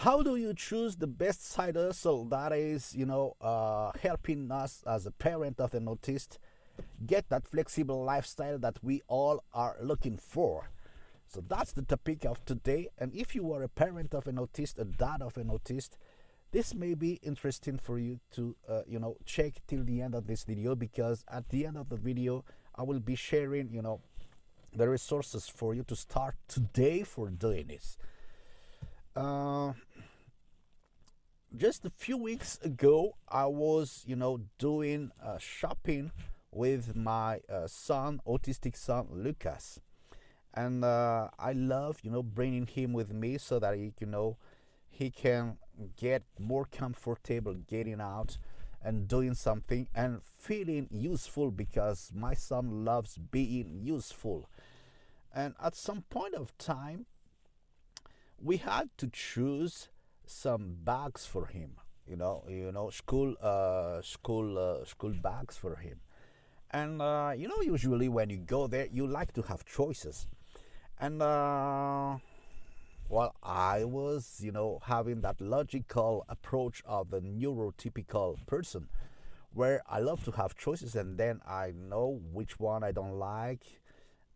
how do you choose the best side hustle that is, you know, uh, helping us as a parent of an autist get that flexible lifestyle that we all are looking for? So that's the topic of today. And if you are a parent of an autist, a dad of an autist, this may be interesting for you to, uh, you know, check till the end of this video because at the end of the video, I will be sharing, you know, the resources for you to start today for doing this. Uh, just a few weeks ago, I was, you know, doing uh, shopping with my uh, son, autistic son, Lucas. And uh, I love you know bringing him with me so that he you know he can get more comfortable getting out and doing something and feeling useful because my son loves being useful. And at some point of time we had to choose some bags for him you know you know school uh, school uh, school bags for him. And uh, you know usually when you go there you like to have choices. And uh, well i was you know having that logical approach of the neurotypical person where i love to have choices and then i know which one i don't like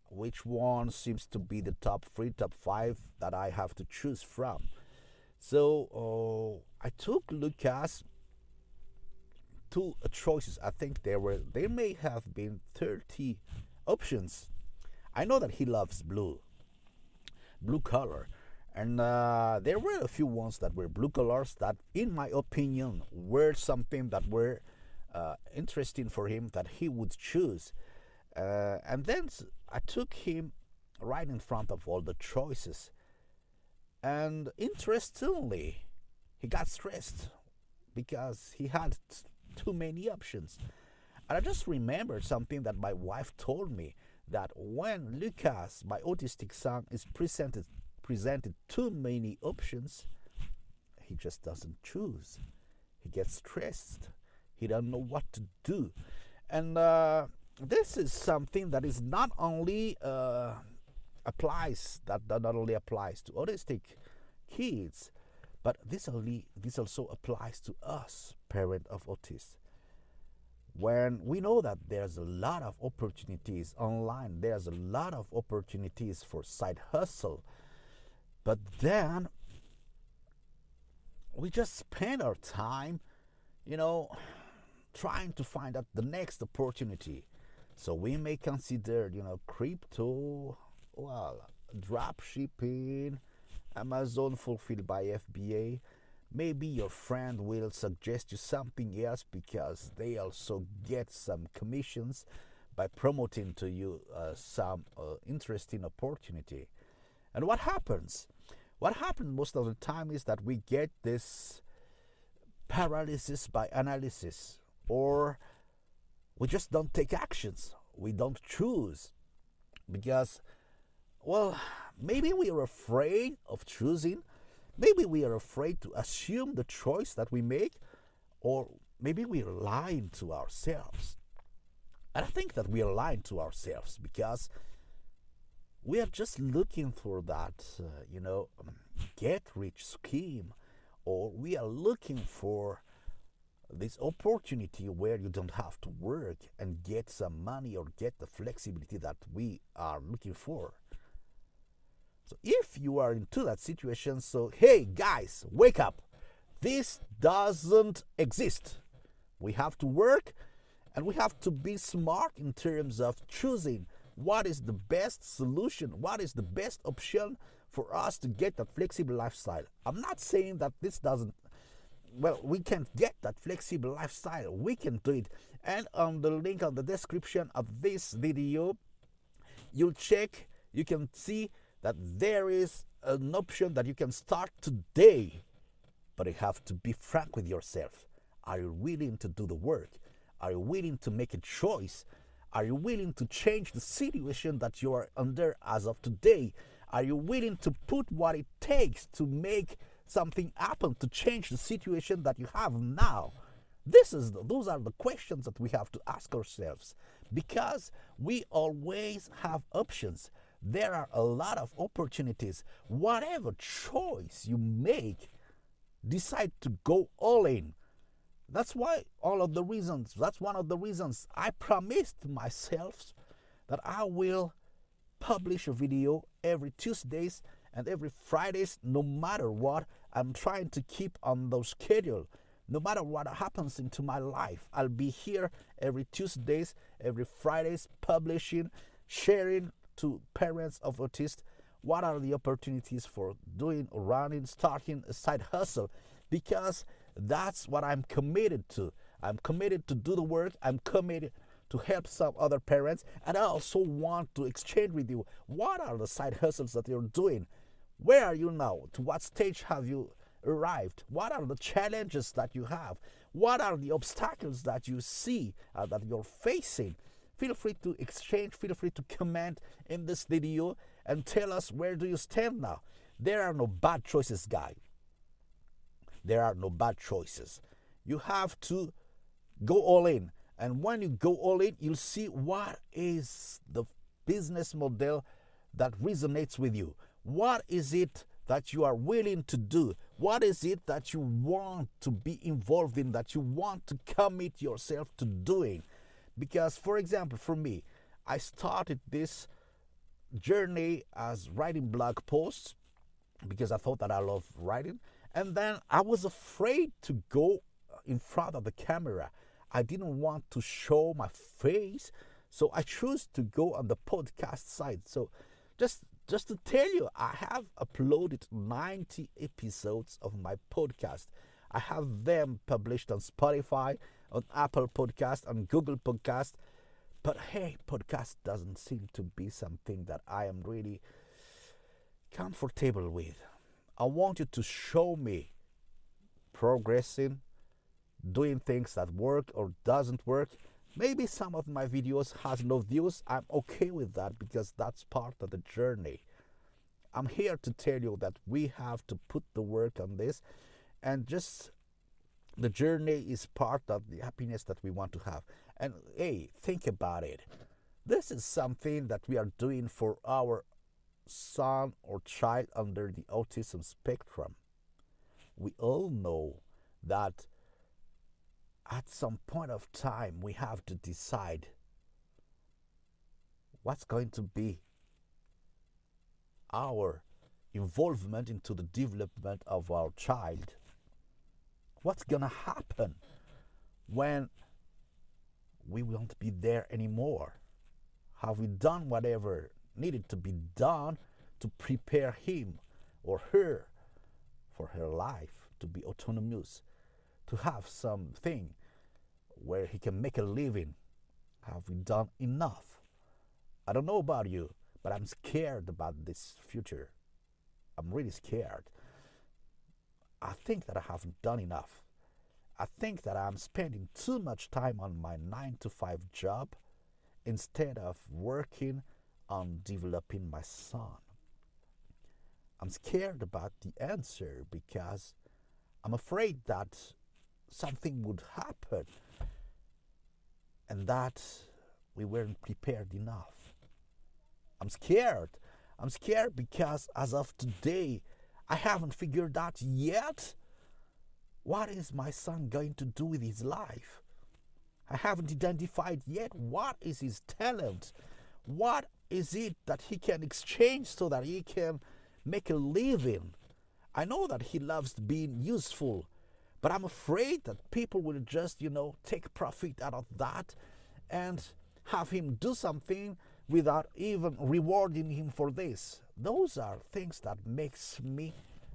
which one seems to be the top three top five that i have to choose from so uh, i took lucas two choices i think there were there may have been 30 options i know that he loves blue blue color. And uh, there were a few ones that were blue colors that, in my opinion, were something that were uh, interesting for him that he would choose. Uh, and then I took him right in front of all the choices. And interestingly, he got stressed because he had too many options. And I just remembered something that my wife told me that when Lucas, my autistic son, is presented presented too many options, he just doesn't choose. He gets stressed. He doesn't know what to do, and uh, this is something that is not only uh, applies that, that not only applies to autistic kids, but this only this also applies to us, parent of autists when we know that there's a lot of opportunities online, there's a lot of opportunities for side hustle, but then we just spend our time, you know, trying to find out the next opportunity. So we may consider, you know, crypto, well, drop shipping, Amazon fulfilled by FBA, maybe your friend will suggest you something else because they also get some commissions by promoting to you uh, some uh, interesting opportunity. And what happens? What happens most of the time is that we get this paralysis by analysis or we just don't take actions. We don't choose because well maybe we are afraid of choosing Maybe we are afraid to assume the choice that we make, or maybe we are lying to ourselves. And I think that we are lying to ourselves because we are just looking for that, uh, you know, get rich scheme, or we are looking for this opportunity where you don't have to work and get some money or get the flexibility that we are looking for. So if you are into that situation, so hey guys, wake up. This doesn't exist. We have to work and we have to be smart in terms of choosing what is the best solution, what is the best option for us to get that flexible lifestyle. I'm not saying that this doesn't well, we can get that flexible lifestyle. We can do it. And on the link on the description of this video, you'll check, you can see that there is an option that you can start today, but you have to be frank with yourself. Are you willing to do the work? Are you willing to make a choice? Are you willing to change the situation that you are under as of today? Are you willing to put what it takes to make something happen, to change the situation that you have now? This is the, those are the questions that we have to ask ourselves because we always have options there are a lot of opportunities. Whatever choice you make, decide to go all in. That's why all of the reasons, that's one of the reasons I promised myself that I will publish a video every Tuesdays and every Fridays, no matter what. I'm trying to keep on the schedule. No matter what happens into my life, I'll be here every Tuesdays, every Fridays, publishing, sharing to parents of autists what are the opportunities for doing, running, starting a side hustle, because that's what I'm committed to. I'm committed to do the work. I'm committed to help some other parents, and I also want to exchange with you what are the side hustles that you're doing. Where are you now? To what stage have you arrived? What are the challenges that you have? What are the obstacles that you see uh, that you're facing? Feel free to exchange, feel free to comment in this video and tell us where do you stand now. There are no bad choices, guy. There are no bad choices. You have to go all in. And when you go all in, you'll see what is the business model that resonates with you. What is it that you are willing to do? What is it that you want to be involved in, that you want to commit yourself to doing? Because, for example, for me, I started this journey as writing blog posts because I thought that I love writing. And then I was afraid to go in front of the camera. I didn't want to show my face. So I chose to go on the podcast side. So just just to tell you, I have uploaded 90 episodes of my podcast. I have them published on Spotify, on Apple Podcast, on Google Podcast. But hey, podcast doesn't seem to be something that I am really comfortable with. I want you to show me progressing, doing things that work or doesn't work. Maybe some of my videos has no views. I'm okay with that because that's part of the journey. I'm here to tell you that we have to put the work on this and just the journey is part of the happiness that we want to have. And hey, think about it. This is something that we are doing for our son or child under the autism spectrum. We all know that at some point of time we have to decide what's going to be our involvement into the development of our child what's gonna happen when we won't be there anymore have we done whatever needed to be done to prepare him or her for her life to be autonomous to have something where he can make a living. Have we done enough? I don't know about you, but I'm scared about this future. I'm really scared. I think that I haven't done enough. I think that I'm spending too much time on my 9 to 5 job instead of working on developing my son. I'm scared about the answer because I'm afraid that something would happen and that we weren't prepared enough. I'm scared. I'm scared because as of today, I haven't figured out yet what is my son going to do with his life. I haven't identified yet what is his talent. What is it that he can exchange so that he can make a living? I know that he loves being useful but I'm afraid that people will just, you know, take profit out of that and have him do something without even rewarding him for this. Those are things that makes me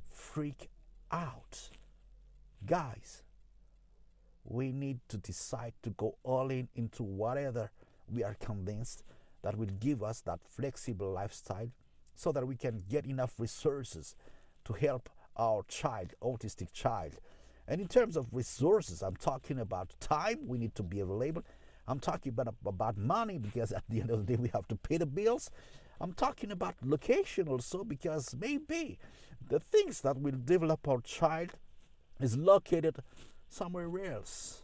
freak out. Guys, we need to decide to go all in into whatever we are convinced that will give us that flexible lifestyle so that we can get enough resources to help our child, autistic child, and in terms of resources, I'm talking about time, we need to be available. I'm talking about, about money because at the end of the day, we have to pay the bills. I'm talking about location also because maybe the things that will develop our child is located somewhere else,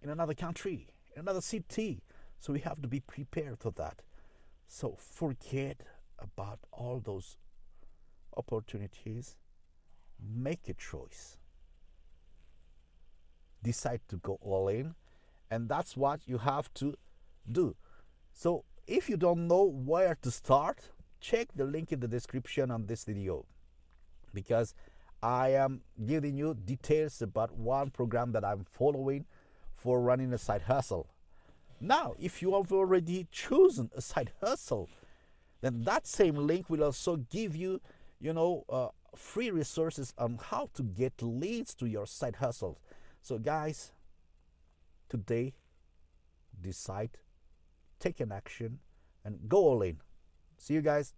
in another country, in another city. So we have to be prepared for that. So forget about all those opportunities. Make a choice decide to go all in. And that's what you have to do. So if you don't know where to start, check the link in the description on this video because I am giving you details about one program that I'm following for running a side hustle. Now, if you have already chosen a side hustle, then that same link will also give you, you know, uh, free resources on how to get leads to your side hustle. So, guys, today, decide, take an action, and go all in. See you guys.